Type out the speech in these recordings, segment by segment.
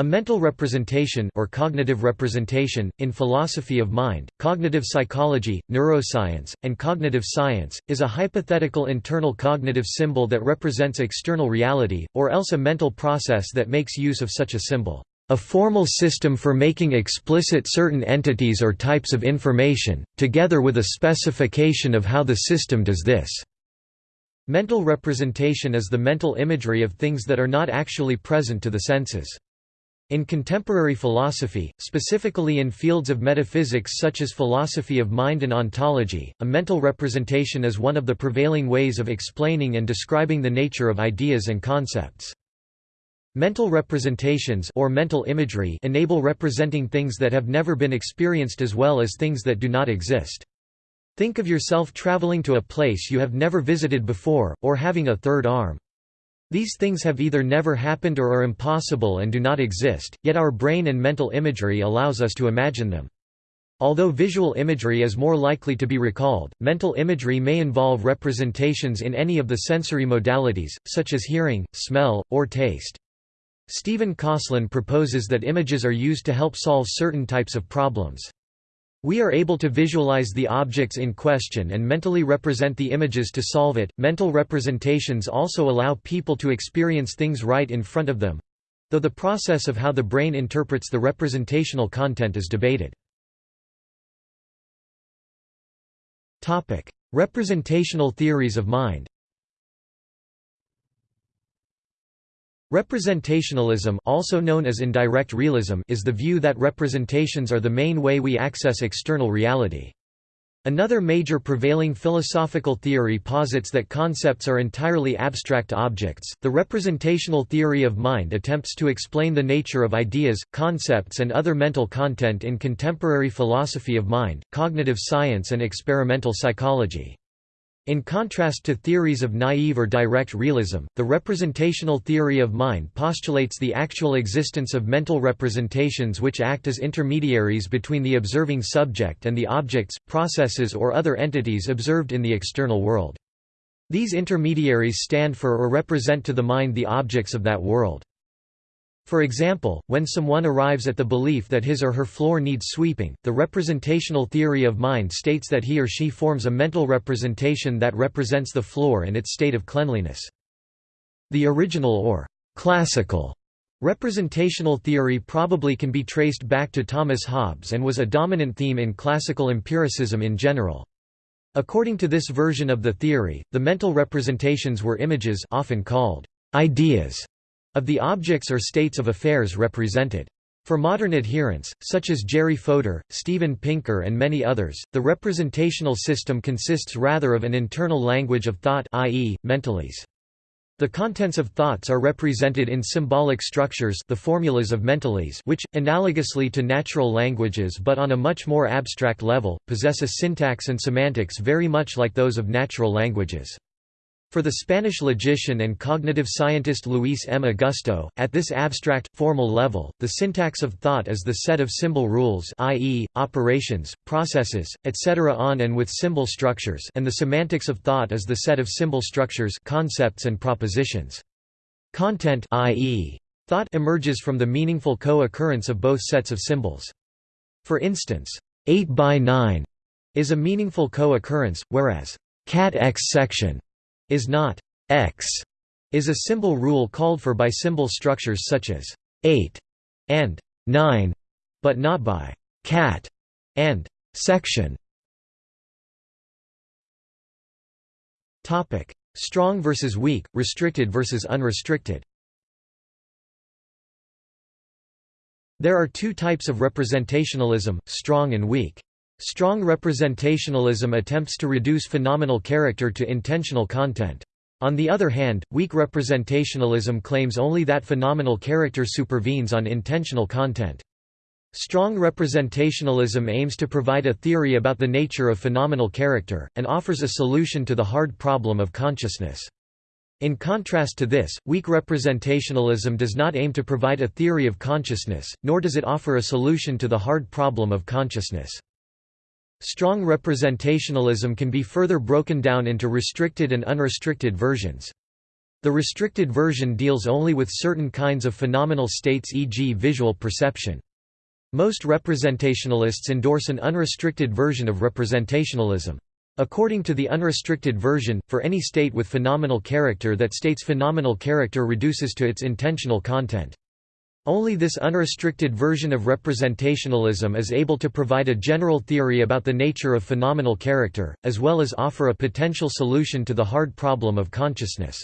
A mental representation or cognitive representation, in philosophy of mind, cognitive psychology, neuroscience, and cognitive science, is a hypothetical internal cognitive symbol that represents external reality, or else a mental process that makes use of such a symbol. A formal system for making explicit certain entities or types of information, together with a specification of how the system does this. Mental representation is the mental imagery of things that are not actually present to the senses. In contemporary philosophy, specifically in fields of metaphysics such as philosophy of mind and ontology, a mental representation is one of the prevailing ways of explaining and describing the nature of ideas and concepts. Mental representations or mental imagery enable representing things that have never been experienced as well as things that do not exist. Think of yourself traveling to a place you have never visited before, or having a third arm. These things have either never happened or are impossible and do not exist, yet our brain and mental imagery allows us to imagine them. Although visual imagery is more likely to be recalled, mental imagery may involve representations in any of the sensory modalities, such as hearing, smell, or taste. Stephen Kosslyn proposes that images are used to help solve certain types of problems. We are able to visualize the objects in question and mentally represent the images to solve it. Mental representations also allow people to experience things right in front of them though the process of how the brain interprets the representational content is debated. Representational theories of mind Representationalism also known as indirect realism is the view that representations are the main way we access external reality. Another major prevailing philosophical theory posits that concepts are entirely abstract objects. The representational theory of mind attempts to explain the nature of ideas, concepts, and other mental content in contemporary philosophy of mind, cognitive science, and experimental psychology. In contrast to theories of naive or direct realism, the representational theory of mind postulates the actual existence of mental representations which act as intermediaries between the observing subject and the objects, processes or other entities observed in the external world. These intermediaries stand for or represent to the mind the objects of that world. For example, when someone arrives at the belief that his or her floor needs sweeping, the representational theory of mind states that he or she forms a mental representation that represents the floor and its state of cleanliness. The original or classical representational theory probably can be traced back to Thomas Hobbes and was a dominant theme in classical empiricism in general. According to this version of the theory, the mental representations were images often called ideas of the objects or states of affairs represented. For modern adherents, such as Jerry Fodor, Steven Pinker and many others, the representational system consists rather of an internal language of thought i.e., mentalese. The contents of thoughts are represented in symbolic structures the formulas of mentalese which, analogously to natural languages but on a much more abstract level, possess a syntax and semantics very much like those of natural languages. For the Spanish logician and cognitive scientist Luis M. Augusto, at this abstract, formal level, the syntax of thought is the set of symbol rules i.e., operations, processes, etc. on and with symbol structures and the semantics of thought is the set of symbol structures concepts and propositions. Content i.e., thought emerges from the meaningful co-occurrence of both sets of symbols. For instance, 8 by 9 is a meaningful co-occurrence, whereas cat X section is not x is a symbol rule called for by symbol structures such as 8 and 9, but not by cat and section. Topic: Strong versus weak, restricted versus unrestricted. There are two types of representationalism, strong and weak. Strong representationalism attempts to reduce phenomenal character to intentional content. On the other hand, weak representationalism claims only that phenomenal character supervenes on intentional content. Strong representationalism aims to provide a theory about the nature of phenomenal character, and offers a solution to the hard problem of consciousness. In contrast to this, weak representationalism does not aim to provide a theory of consciousness, nor does it offer a solution to the hard problem of consciousness. Strong representationalism can be further broken down into restricted and unrestricted versions. The restricted version deals only with certain kinds of phenomenal states e.g. visual perception. Most representationalists endorse an unrestricted version of representationalism. According to the unrestricted version, for any state with phenomenal character that state's phenomenal character reduces to its intentional content. Only this unrestricted version of representationalism is able to provide a general theory about the nature of phenomenal character, as well as offer a potential solution to the hard problem of consciousness.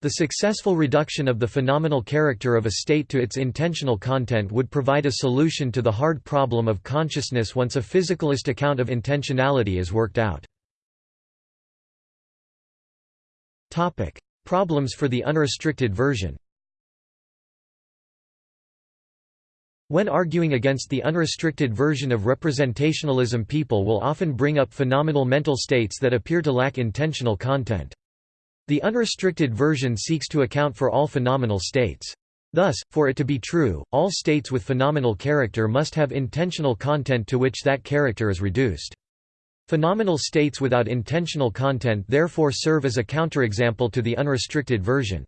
The successful reduction of the phenomenal character of a state to its intentional content would provide a solution to the hard problem of consciousness once a physicalist account of intentionality is worked out. Problems for the unrestricted version When arguing against the unrestricted version of representationalism people will often bring up phenomenal mental states that appear to lack intentional content. The unrestricted version seeks to account for all phenomenal states. Thus, for it to be true, all states with phenomenal character must have intentional content to which that character is reduced. Phenomenal states without intentional content therefore serve as a counterexample to the unrestricted version.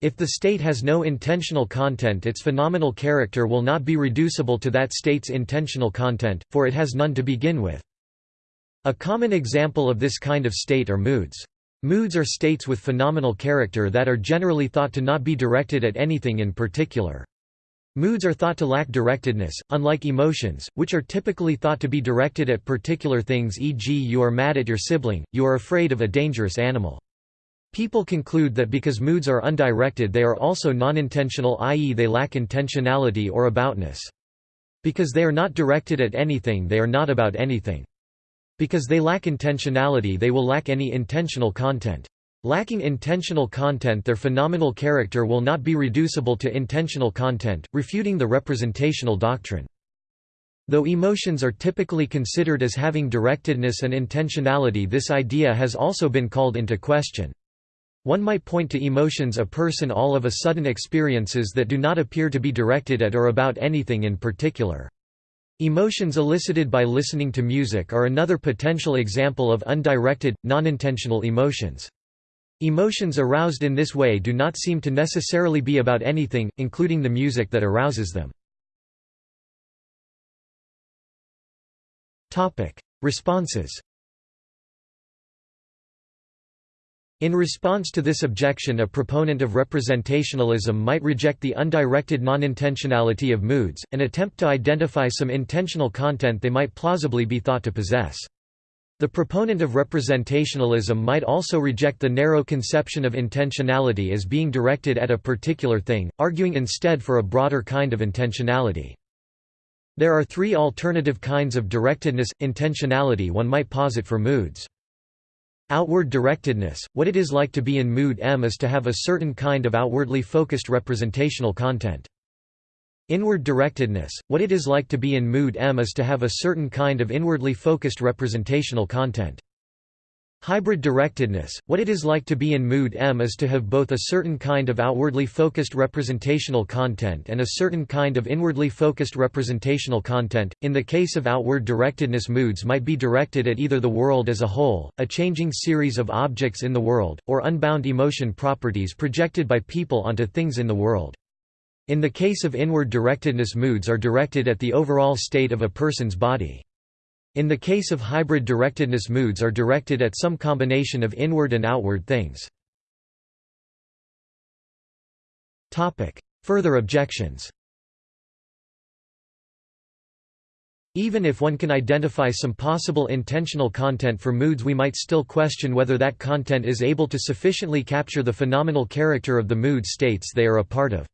If the state has no intentional content its phenomenal character will not be reducible to that state's intentional content, for it has none to begin with. A common example of this kind of state are moods. Moods are states with phenomenal character that are generally thought to not be directed at anything in particular. Moods are thought to lack directedness, unlike emotions, which are typically thought to be directed at particular things e.g. you are mad at your sibling, you are afraid of a dangerous animal. People conclude that because moods are undirected they are also non-intentional i.e. they lack intentionality or aboutness. Because they are not directed at anything they are not about anything. Because they lack intentionality they will lack any intentional content. Lacking intentional content their phenomenal character will not be reducible to intentional content, refuting the representational doctrine. Though emotions are typically considered as having directedness and intentionality this idea has also been called into question. One might point to emotions a person all of a sudden experiences that do not appear to be directed at or about anything in particular. Emotions elicited by listening to music are another potential example of undirected, non-intentional emotions. Emotions aroused in this way do not seem to necessarily be about anything, including the music that arouses them. Responses In response to this objection a proponent of representationalism might reject the undirected non-intentionality of moods, and attempt to identify some intentional content they might plausibly be thought to possess. The proponent of representationalism might also reject the narrow conception of intentionality as being directed at a particular thing, arguing instead for a broader kind of intentionality. There are three alternative kinds of directedness, intentionality one might posit for moods. Outward directedness, what it is like to be in mood M is to have a certain kind of outwardly focused representational content. Inward directedness, what it is like to be in mood M is to have a certain kind of inwardly focused representational content. Hybrid directedness, what it is like to be in mood M is to have both a certain kind of outwardly focused representational content and a certain kind of inwardly focused representational content. In the case of outward directedness moods might be directed at either the world as a whole, a changing series of objects in the world, or unbound emotion properties projected by people onto things in the world. In the case of inward directedness moods are directed at the overall state of a person's body. In the case of hybrid directedness moods are directed at some combination of inward and outward things. Further objections Even if one can identify some possible intentional content for moods we might still question whether that content is able to sufficiently capture the phenomenal character of the mood states they are a part of.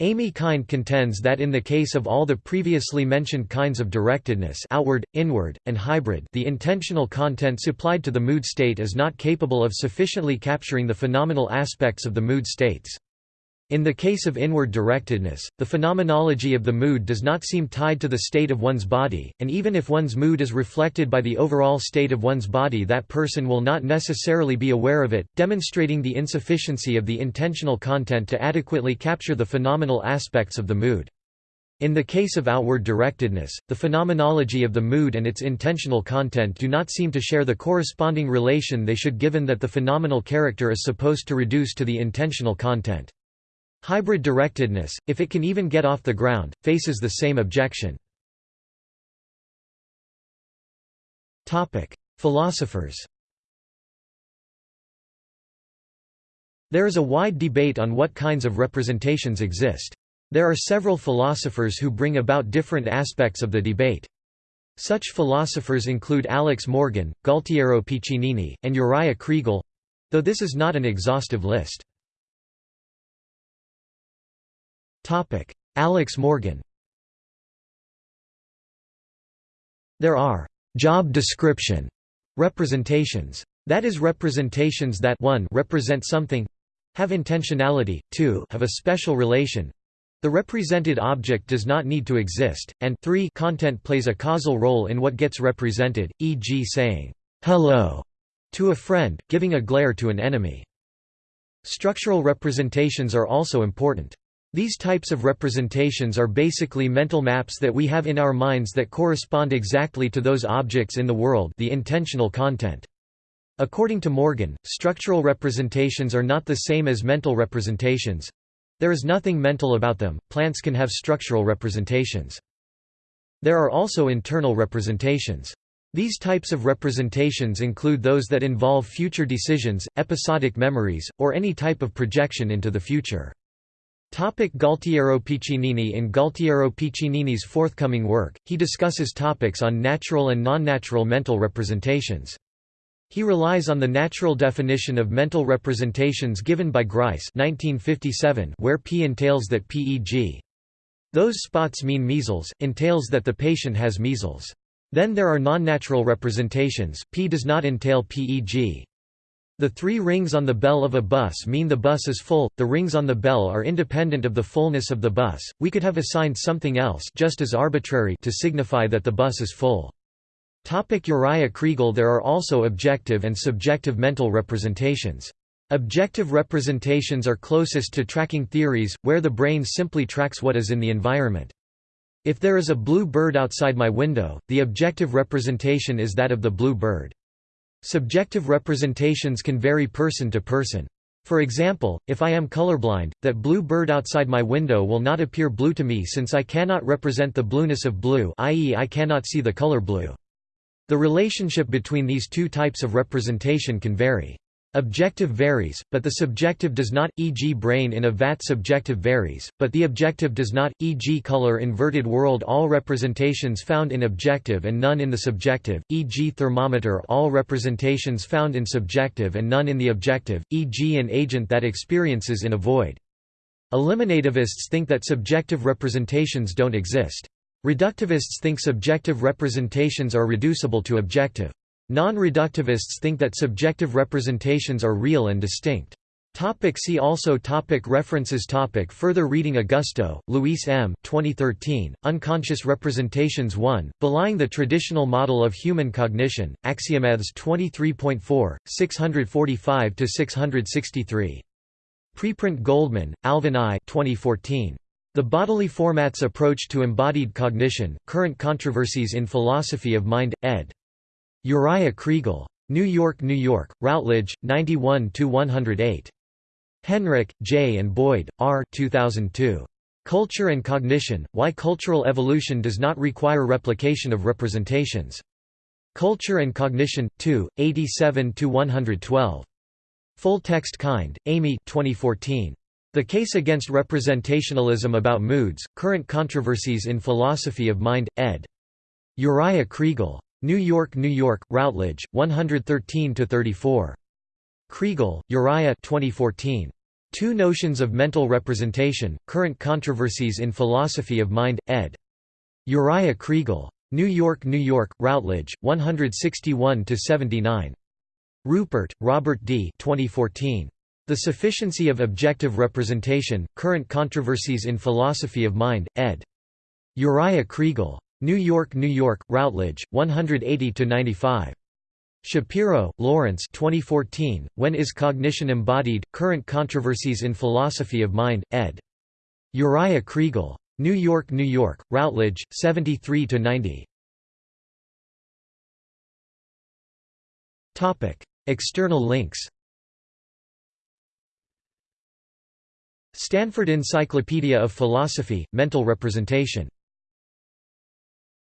Amy Kind contends that in the case of all the previously mentioned kinds of directedness outward, inward, and hybrid the intentional content supplied to the mood state is not capable of sufficiently capturing the phenomenal aspects of the mood states. In the case of inward directedness, the phenomenology of the mood does not seem tied to the state of one's body, and even if one's mood is reflected by the overall state of one's body that person will not necessarily be aware of it, demonstrating the insufficiency of the intentional content to adequately capture the phenomenal aspects of the mood. In the case of outward directedness, the phenomenology of the mood and its intentional content do not seem to share the corresponding relation they should given that the phenomenal character is supposed to reduce to the intentional content. Hybrid directedness, if it can even get off the ground, faces the same objection. Philosophers There is a wide debate on what kinds of representations exist. There are several philosophers who bring about different aspects of the debate. Such philosophers include Alex Morgan, Gualtiero Piccinini, and Uriah Kriegel—though this is not an exhaustive list. Alex Morgan There are «job description» representations. That is representations that 1 represent something have intentionality, 2 have a special relation, the represented object does not need to exist, and 3 content plays a causal role in what gets represented, e.g. saying, "'hello' to a friend, giving a glare to an enemy. Structural representations are also important. These types of representations are basically mental maps that we have in our minds that correspond exactly to those objects in the world the intentional content. According to Morgan, structural representations are not the same as mental representations, there is nothing mental about them, plants can have structural representations. There are also internal representations. These types of representations include those that involve future decisions, episodic memories, or any type of projection into the future. Topic Gualtiero Piccinini In Gualtiero Piccinini's forthcoming work, he discusses topics on natural and non-natural mental representations. He relies on the natural definition of mental representations given by Grice 1957 where P entails that PEG. Those spots mean measles, entails that the patient has measles. Then there are non-natural representations, P does not entail PEG. The three rings on the bell of a bus mean the bus is full, the rings on the bell are independent of the fullness of the bus, we could have assigned something else just as arbitrary to signify that the bus is full. Topic Uriah Kriegel There are also objective and subjective mental representations. Objective representations are closest to tracking theories, where the brain simply tracks what is in the environment. If there is a blue bird outside my window, the objective representation is that of the blue bird. Subjective representations can vary person to person. For example, if I am colorblind, that blue bird outside my window will not appear blue to me since I cannot represent the blueness of blue i.e. I cannot see the color blue. The relationship between these two types of representation can vary. Objective varies, but the subjective does not, e.g. brain in a vat subjective varies, but the objective does not, e.g. color inverted world all representations found in objective and none in the subjective, e.g. thermometer all representations found in subjective and none in the objective, e.g. an agent that experiences in a void. Eliminativists think that subjective representations don't exist. Reductivists think subjective representations are reducible to objective. Non-reductivists think that subjective representations are real and distinct. Topic see also topic References topic Further reading Augusto, Luis M. 2013, Unconscious Representations 1, Belying the Traditional Model of Human Cognition, Axiomathes 23.4, 645–663. Preprint Goldman, Alvin I 2014. The Bodily Formats Approach to Embodied Cognition, Current Controversies in Philosophy of Mind, ed. Uriah Kriegel. New York, New York, Routledge, 91–108. Henrich, J. and Boyd, R. 2002. Culture and Cognition, Why Cultural Evolution Does Not Require Replication of Representations. Culture and Cognition, 2, 87–112. Full Text Kind, Amy 2014. The Case Against Representationalism About Moods, Current Controversies in Philosophy of Mind, ed. Uriah Kriegel. New York, New York, Routledge, 113–34. Kriegel, Uriah 2014. Two Notions of Mental Representation, Current Controversies in Philosophy of Mind, ed. Uriah Kriegel. New York, New York, Routledge, 161–79. Rupert, Robert D. 2014. The Sufficiency of Objective Representation, Current Controversies in Philosophy of Mind, ed. Uriah Kriegel. New York, New York, Routledge, 180 to 95. Shapiro, Lawrence 2014, When is Cognition Embodied? Current Controversies in Philosophy of Mind, ed. Uriah Kriegel. New York, New York, Routledge, 73–90. External links Stanford Encyclopedia of Philosophy, Mental Representation